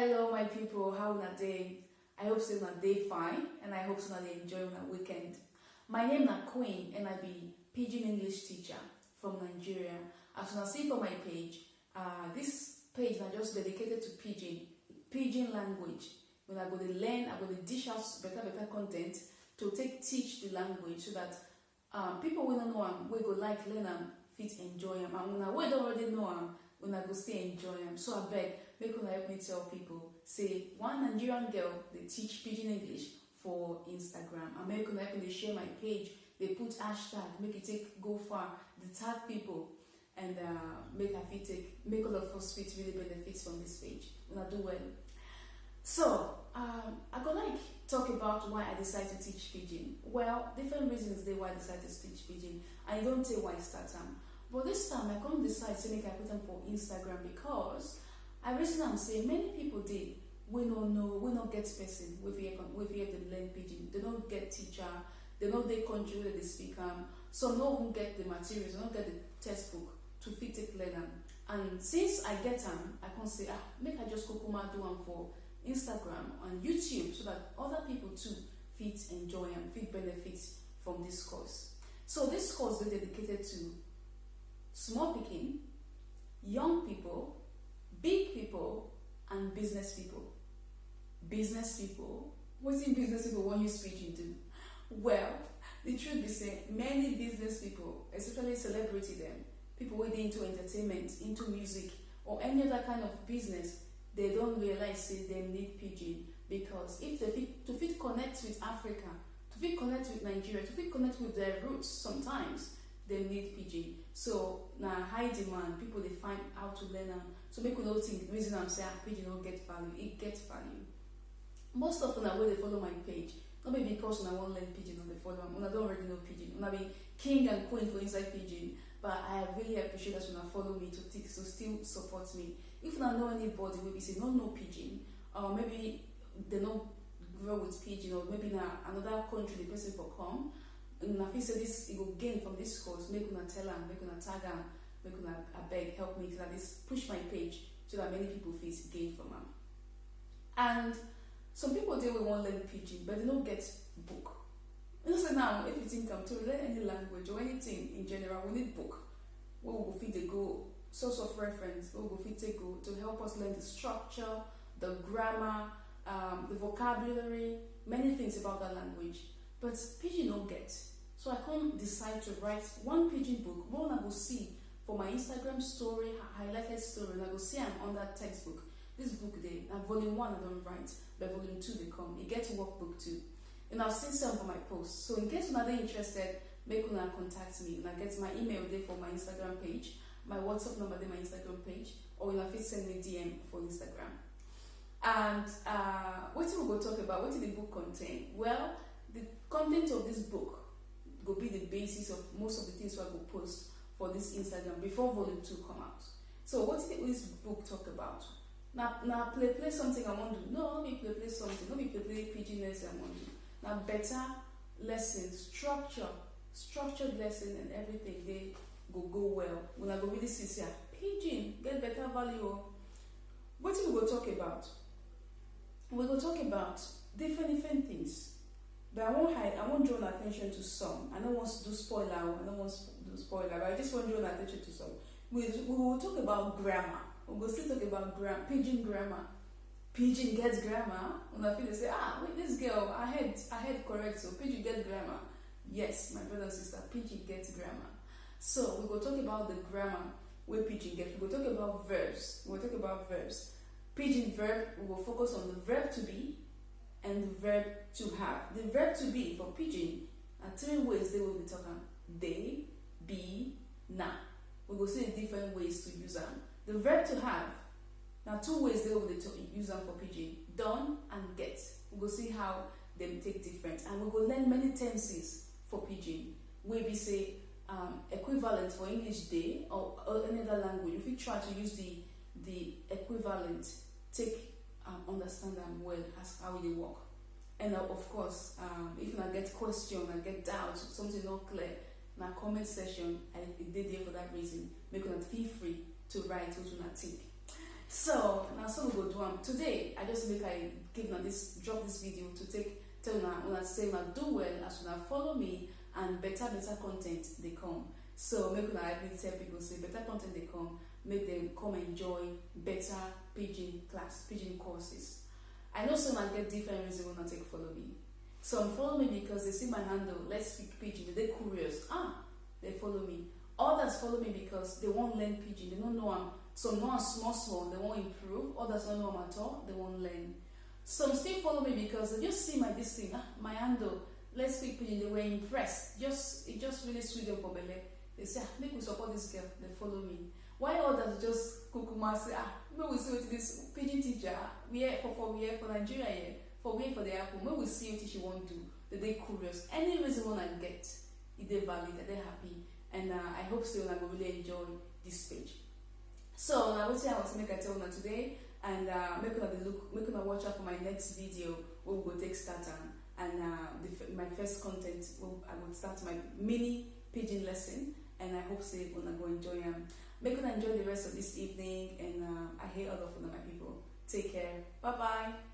Hello my people, how una dey? I hope una dey fine and I hope una dey enjoy una weekend. My name na Queen and I be Pidgin English teacher from Nigeria. As una see for my page, uh, this page na just dedicated to Pidgin, Pidgin language. When I go to learn, I go to dish out better better content to take teach the language so that um, people will no know am, wey go like learn am, fit enjoy am. And una wey don already know am, una go still enjoy am. So abeg, make una help me tell people say one nigerian girl they teach pidgin english for instagram? And make una help me share my page. They put hashtag make it take go far. Dey tag people and uh, make a fit take make all of us fit really benefit from this page. I do well. So um, i go like talk about why i decide to teach pidgin. Well different reasons they why i decide to teach pidgin. I don't tey why i start am. But this time i come decide to make i put am for instagram because i reason I'm saying many people dey wey no know wey no get person wey fit help dem learn pidgin. They no get teacher they no dey country dey speak am some no even get the materials they no get the textbook to fit take learn am. And since i get them, i can say ah make i just kukuma do am for instagram and youtube so that other people too fit enjoy and fit benefit from this course. So this course dey dedicated to small picking, young people big people and business people. Business people. Wetin business people wan you pidgin do well the truth be say many business people especially celebrity dem people dey into entertainment into music or any other kind of business they don't realize say dem need pidgin because if they fit to fit connect with africa to fit connect with nigeria to fit connect with their roots sometimes dem need pidgin so na high demand people dey find how to learn am. So make we no think reason am say ah pidgin no get value. E get value. Most of una wey dey follow my page no be because una wan learn pidgin una dey follow am. Una don already know pidgin una be king and queen for inside pidgin but i really appreciate that una follow me to think to still support me. If una know anybody wey be say no know pidgin or maybe they no grow with pidgin or maybe na another country the person for come una feel say this e go gain from this course. Make una tell am make una tag am make una abeg help me so that this push my page so that many people fit gain from am. And some people dey wey wan learn pidgin but they no get book. You know say now if you think am to learn any language or anything in general we need book. Wey we go fit dey go source of reference wey we go fit take go to help us learn the structure the grammar um, the vocabulary many things about that language but pidgin no get. So i come decide to write one pidgin book. Wey I go see for my instagram story highlighted story and i go see I'm on that textbook. This book dey na volume one i don write but volume two they come. E get workbook too. And i'll see some for my post. So in case dey interested make una contact me. Una get my email dey for my instagram page my whatsapp number dey my instagram page or una fit send me dm for instagram. And uh, wetin we go talk about? Wetin the book contain? Well content of this book go be the basis of most of the things i go post for this instagram before volume two come out. So wetin this book talk about? Na na play play something i wan do. No no be play play something. No be play play pidgin lesson i wan do. Na better lesson structure structured lesson and everything dey go go well. Una go really see say pidgin get better value o wetin we go talk about? We go talk about different different things but i wan hide i wan draw attention to some. I don't want to do spoiler i no wan do spoiler but i just want to draw attention to some. We we will talk about grammar. We go still talk about gram pidgin grammar. Pidgin gets grammar. And I feel dey say ah wait this girl I head I head correct so pidgin gets grammar. Yes my brother and sister pidgin gets grammar. So we go talk about the grammar wey pidgin get. We go talk about verbs. We go talk about verbs. Pidgin verb we go focus on the verb to be and the verb to have. The verb to be for pidgin na three ways they will be talking. dey be na. We will see different ways to use them. the verb to have na two ways dey wey we use am for pidgin done and get. We will see how dem take different. And we will learn many tenses for pidgin wey be say um, equivalent for english dey or, or any other language. You fit try to use the the equivalent. Take um, understand them well as how they work. And uh, of course um, if I get question I get doubt something not clear na comment section i did there for that reason make una feel free to write wetin una think. So now so we go do am today i just make i give una this drop this video to take tell una una say una do well as una follow me and better better content they come. So make help me tell people say better content they come make them come enjoy better pidgin class pidgin courses. I know some might get different reason wey una take follow me. Some follow me because they see my handle let's speak pidgin, they dey curious. Ah they follow me. Others follow me because they wan learn pidgin, they no know I'm some know am small small they wan improve. Others no know I'm at all they wan learn. Some still follow me because they just see my this thing ah my handle let's speak pidgin, they were impressed. Just it just really sweet them for belle. They say ah make we support this girl. They follow me while others just kukuma say ah make we see wetin this pidgin teacher where for for where for nigeria here for where for the apple make we see wetin she wan do. They dey curious. Any reason una get e dey valid i dey happy. And uh, i hope say una go really enjoy this page. So na wetin i want to make i tell today and uh, make una look make una watch out for my next video wey we go take start am and uh, the, my first content wey i go start my mini pidgin lesson and i hope say una go enjoy am make una enjoy the rest of this evening and uh, i hear all of my people. Take care. Bye bye